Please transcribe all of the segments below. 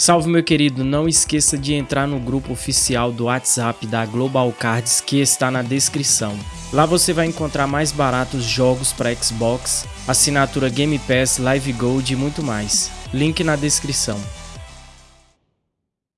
Salve meu querido, não esqueça de entrar no grupo oficial do WhatsApp da Global Cards que está na descrição. Lá você vai encontrar mais baratos jogos para Xbox, assinatura Game Pass, Live Gold e muito mais. Link na descrição.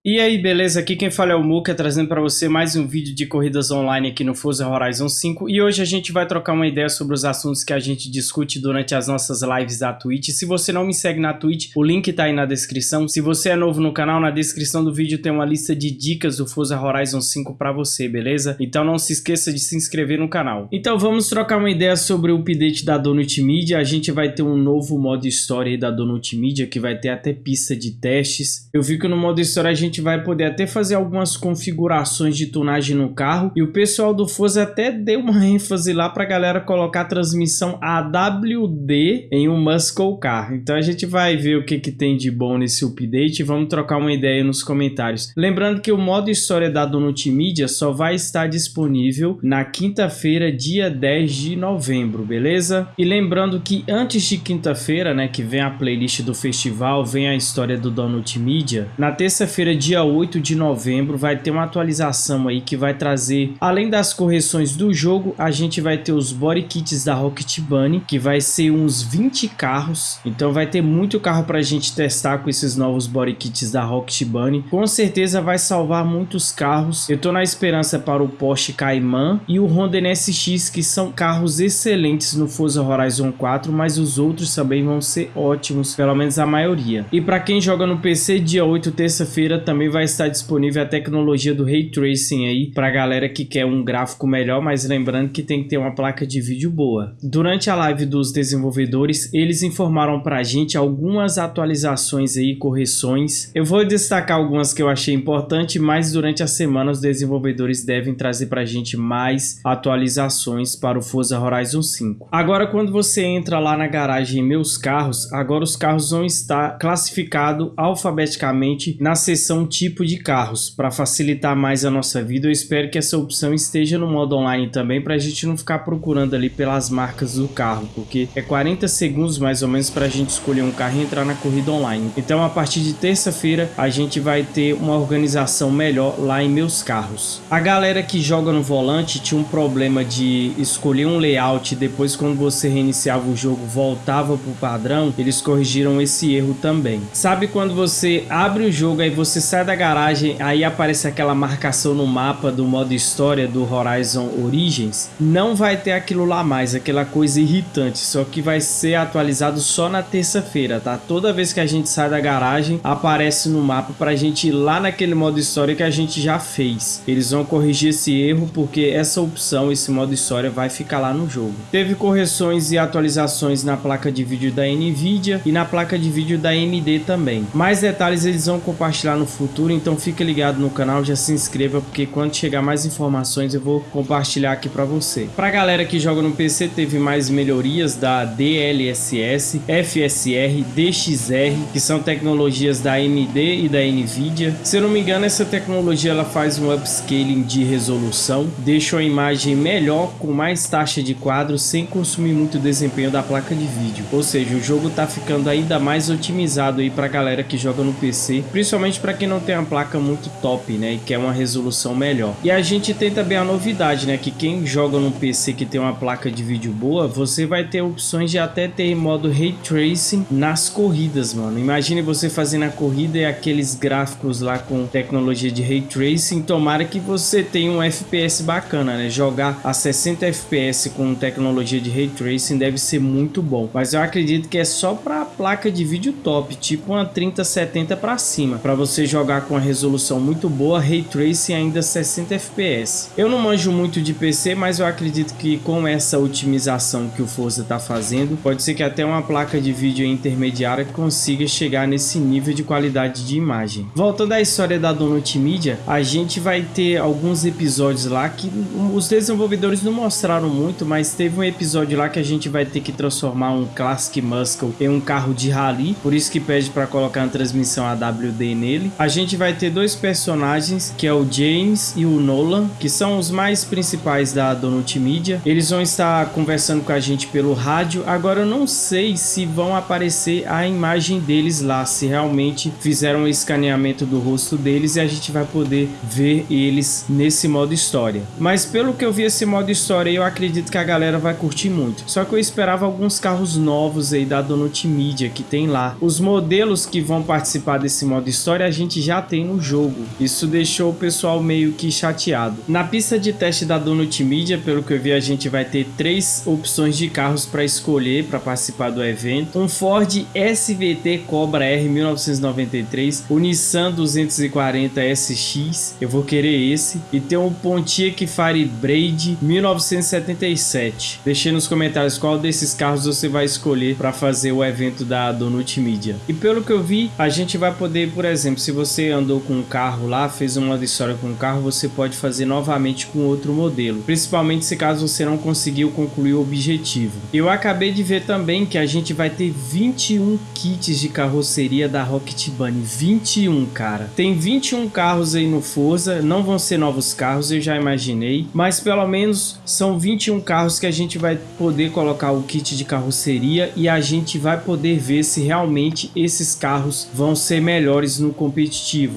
E aí, beleza? Aqui quem fala é o Muka, trazendo para você mais um vídeo de corridas online aqui no Forza Horizon 5. E hoje a gente vai trocar uma ideia sobre os assuntos que a gente discute durante as nossas lives da Twitch. Se você não me segue na Twitch, o link tá aí na descrição. Se você é novo no canal, na descrição do vídeo tem uma lista de dicas do Forza Horizon 5 para você, beleza? Então não se esqueça de se inscrever no canal. Então vamos trocar uma ideia sobre o update da Donut Media. A gente vai ter um novo modo história da Donut Media, que vai ter até pista de testes. Eu vi que no modo história a gente gente vai poder até fazer algumas configurações de tunagem no carro. E o pessoal do Forza até deu uma ênfase lá para a galera colocar a transmissão AWD em um Muscle Car. Então a gente vai ver o que, que tem de bom nesse update e vamos trocar uma ideia nos comentários. Lembrando que o modo história da Media só vai estar disponível na quinta-feira, dia 10 de novembro, beleza? E lembrando que antes de quinta-feira, né, que vem a playlist do festival, vem a história do Donut Media, na terça-feira, dia 8 de novembro vai ter uma atualização aí que vai trazer, além das correções do jogo, a gente vai ter os body kits da Rocket Bunny, que vai ser uns 20 carros, então vai ter muito carro pra gente testar com esses novos body kits da Rocket Bunny, com certeza vai salvar muitos carros, eu tô na esperança para o Porsche Cayman e o Honda NSX, que são carros excelentes no Forza Horizon 4, mas os outros também vão ser ótimos, pelo menos a maioria. E para quem joga no PC, dia 8, terça-feira, também vai estar disponível a tecnologia do Ray Tracing aí para galera que quer um gráfico melhor, mas lembrando que tem que ter uma placa de vídeo boa. Durante a live dos desenvolvedores, eles informaram para a gente algumas atualizações aí, correções. Eu vou destacar algumas que eu achei importante, mas durante a semana os desenvolvedores devem trazer para a gente mais atualizações para o Forza Horizon 5. Agora, quando você entra lá na garagem Meus Carros, agora os carros vão estar classificados alfabeticamente na seção um tipo de carros para facilitar mais a nossa vida. Eu espero que essa opção esteja no modo online também para a gente não ficar procurando ali pelas marcas do carro, porque é 40 segundos mais ou menos para a gente escolher um carro e entrar na corrida online. Então a partir de terça-feira a gente vai ter uma organização melhor lá em meus carros. A galera que joga no volante tinha um problema de escolher um layout e depois quando você reiniciava o jogo voltava para o padrão, eles corrigiram esse erro também. Sabe quando você abre o jogo aí você sai da garagem, aí aparece aquela marcação no mapa do modo história do Horizon Origins, não vai ter aquilo lá mais, aquela coisa irritante, só que vai ser atualizado só na terça-feira, tá? Toda vez que a gente sai da garagem, aparece no mapa pra gente ir lá naquele modo história que a gente já fez. Eles vão corrigir esse erro porque essa opção, esse modo história vai ficar lá no jogo. Teve correções e atualizações na placa de vídeo da Nvidia e na placa de vídeo da AMD também. Mais detalhes eles vão compartilhar no futuro, então fica ligado no canal, já se inscreva, porque quando chegar mais informações eu vou compartilhar aqui para você. Para galera que joga no PC, teve mais melhorias da DLSS, FSR, DXR, que são tecnologias da AMD e da Nvidia. Se eu não me engano, essa tecnologia ela faz um upscaling de resolução, deixa a imagem melhor, com mais taxa de quadro, sem consumir muito desempenho da placa de vídeo. Ou seja, o jogo está ficando ainda mais otimizado aí para galera que joga no PC, principalmente para quem não tem uma placa muito top, né, e quer uma resolução melhor. E a gente tem também a novidade, né, que quem joga num PC que tem uma placa de vídeo boa, você vai ter opções de até ter modo Ray Tracing nas corridas, mano. Imagine você fazendo a corrida e aqueles gráficos lá com tecnologia de Ray Tracing, tomara que você tenha um FPS bacana, né, jogar a 60 FPS com tecnologia de Ray Tracing deve ser muito bom, mas eu acredito que é só para placa de vídeo top, tipo uma 3070 para cima, para você jogar jogar com a resolução muito boa, Ray Tracing ainda 60 FPS. Eu não manjo muito de PC, mas eu acredito que com essa otimização que o Forza está fazendo, pode ser que até uma placa de vídeo intermediária consiga chegar nesse nível de qualidade de imagem. Voltando à história da Donut Media, a gente vai ter alguns episódios lá que os desenvolvedores não mostraram muito, mas teve um episódio lá que a gente vai ter que transformar um Classic Muscle em um carro de rally, por isso que pede para colocar a transmissão AWD nele. A gente vai ter dois personagens, que é o James e o Nolan, que são os mais principais da Donut Media. Eles vão estar conversando com a gente pelo rádio. Agora eu não sei se vão aparecer a imagem deles lá, se realmente fizeram o escaneamento do rosto deles e a gente vai poder ver eles nesse modo história. Mas pelo que eu vi esse modo história, eu acredito que a galera vai curtir muito. Só que eu esperava alguns carros novos aí da Donut Media que tem lá. Os modelos que vão participar desse modo história a gente já tem no jogo. Isso deixou o pessoal meio que chateado. Na pista de teste da Donut Media, pelo que eu vi, a gente vai ter três opções de carros para escolher para participar do evento. Um Ford SVT Cobra R 1993, o Nissan 240 SX, eu vou querer esse, e tem um Pontiac Firebird 1977. Deixei nos comentários qual desses carros você vai escolher para fazer o evento da Donut Media. E pelo que eu vi, a gente vai poder, por exemplo, se você andou com um carro lá, fez uma história com um carro, você pode fazer novamente com outro modelo, principalmente se caso você não conseguiu concluir o objetivo. Eu acabei de ver também que a gente vai ter 21 kits de carroceria da Rocket Bunny, 21 cara. Tem 21 carros aí no Forza, não vão ser novos carros, eu já imaginei, mas pelo menos são 21 carros que a gente vai poder colocar o kit de carroceria e a gente vai poder ver se realmente esses carros vão ser melhores no competitivo.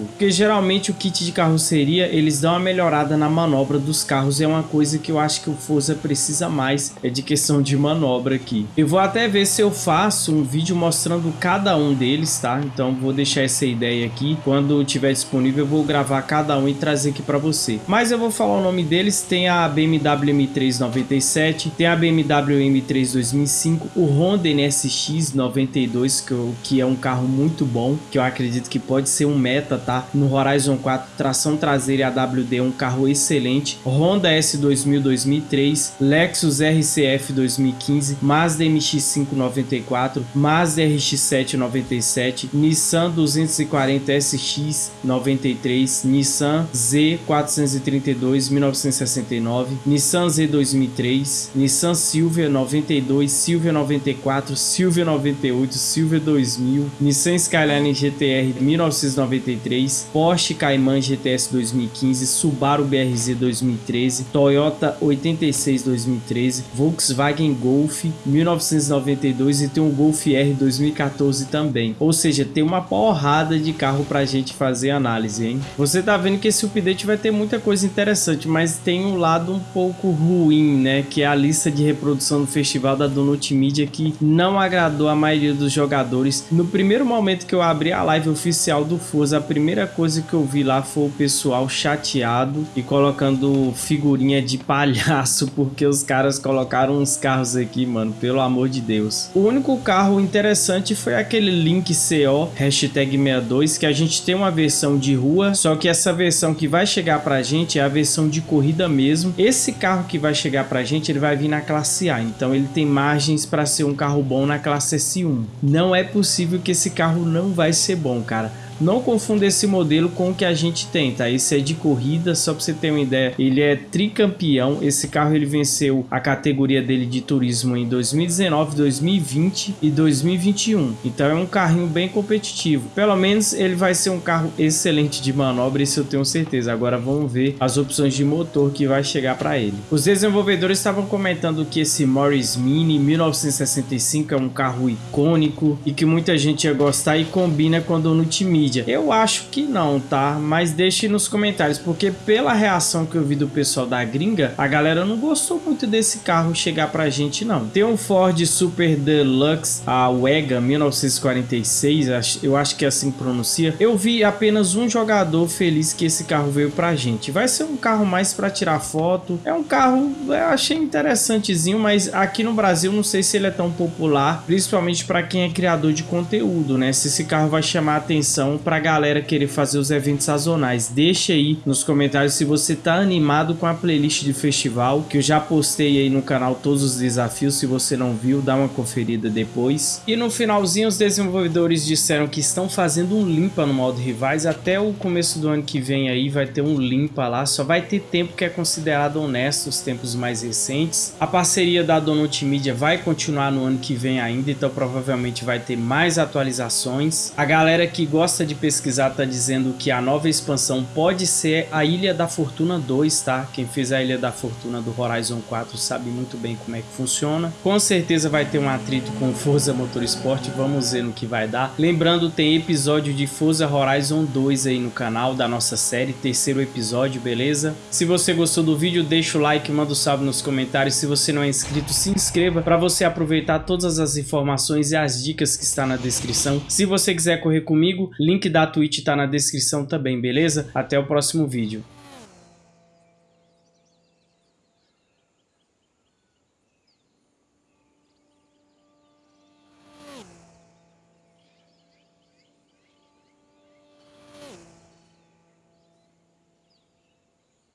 Porque geralmente o kit de carroceria eles dão uma melhorada na manobra dos carros, é uma coisa que eu acho que o Forza precisa mais, é de questão de manobra aqui. Eu vou até ver se eu faço um vídeo mostrando cada um deles, tá? Então vou deixar essa ideia aqui, quando tiver disponível eu vou gravar cada um e trazer aqui para você. Mas eu vou falar o nome deles, tem a BMW M3 97, tem a BMW M3 2005, o Honda NSX 92, que, eu, que é um carro muito bom, que eu acredito que pode ser um meta, tá? No Horizon 4, tração traseira AWD, um carro excelente. Honda S2000 2003, Lexus RCF 2015, Mazda MX-5 94, Mazda RX-7 97, Nissan 240 SX 93, Nissan Z432 1969, Nissan Z 2003, Nissan Silvia 92, Silvia 94, Silvia 98, Silvia 2000, Nissan Skyline GTR 1993, Porsche Cayman GTS 2015, Subaru BRZ 2013, Toyota 86 2013, Volkswagen Golf 1992 e tem um Golf R 2014 também. Ou seja, tem uma porrada de carro pra gente fazer análise, hein? Você tá vendo que esse update vai ter muita coisa interessante, mas tem um lado um pouco ruim, né? Que é a lista de reprodução do festival da Donut Media que não agradou a maioria dos jogadores. No primeiro momento que eu abri a live oficial do Forza, a primeira coisa que eu vi lá foi o pessoal chateado e colocando figurinha de palhaço, porque os caras colocaram uns carros aqui, mano, pelo amor de Deus. O único carro interessante foi aquele Link CO, hashtag 62, que a gente tem uma versão de rua, só que essa versão que vai chegar pra gente é a versão de corrida mesmo. Esse carro que vai chegar pra gente, ele vai vir na classe A, então ele tem margens para ser um carro bom na classe S1. Não é possível que esse carro não vai ser bom, cara. Não confunda esse modelo com o que a gente tem, tá? Esse é de corrida, só para você ter uma ideia. Ele é tricampeão. Esse carro ele venceu a categoria dele de turismo em 2019, 2020 e 2021. Então é um carrinho bem competitivo. Pelo menos ele vai ser um carro excelente de manobra, isso eu tenho certeza. Agora vamos ver as opções de motor que vai chegar para ele. Os desenvolvedores estavam comentando que esse Morris Mini 1965 é um carro icônico e que muita gente ia gostar e combina com a Donut Mini mídia? Eu acho que não, tá? Mas deixe nos comentários, porque pela reação que eu vi do pessoal da gringa, a galera não gostou muito desse carro chegar pra gente, não. Tem um Ford Super Deluxe, a Wega 1946, eu acho que é assim que pronuncia. Eu vi apenas um jogador feliz que esse carro veio pra gente. Vai ser um carro mais pra tirar foto. É um carro, eu achei interessantezinho, mas aqui no Brasil não sei se ele é tão popular, principalmente para quem é criador de conteúdo, né? Se esse carro vai chamar a atenção para pra galera querer fazer os eventos sazonais. Deixa aí nos comentários se você tá animado com a playlist de festival, que eu já postei aí no canal todos os desafios, se você não viu, dá uma conferida depois. E no finalzinho os desenvolvedores disseram que estão fazendo um limpa no modo rivais, até o começo do ano que vem aí vai ter um limpa lá, só vai ter tempo que é considerado honesto, os tempos mais recentes. A parceria da Donut Media vai continuar no ano que vem ainda, então provavelmente vai ter mais atualizações. A galera que gosta de pesquisar tá dizendo que a nova expansão pode ser a Ilha da Fortuna 2, tá? Quem fez a Ilha da Fortuna do Horizon 4 sabe muito bem como é que funciona. Com certeza vai ter um atrito com Forza Motorsport, vamos ver no que vai dar. Lembrando, tem episódio de Forza Horizon 2 aí no canal da nossa série, terceiro episódio, beleza? Se você gostou do vídeo, deixa o like, manda um salve nos comentários. Se você não é inscrito, se inscreva para você aproveitar todas as informações e as dicas que está na descrição. Se você quiser correr comigo, link da Twitch está na descrição também, beleza? Até o próximo vídeo.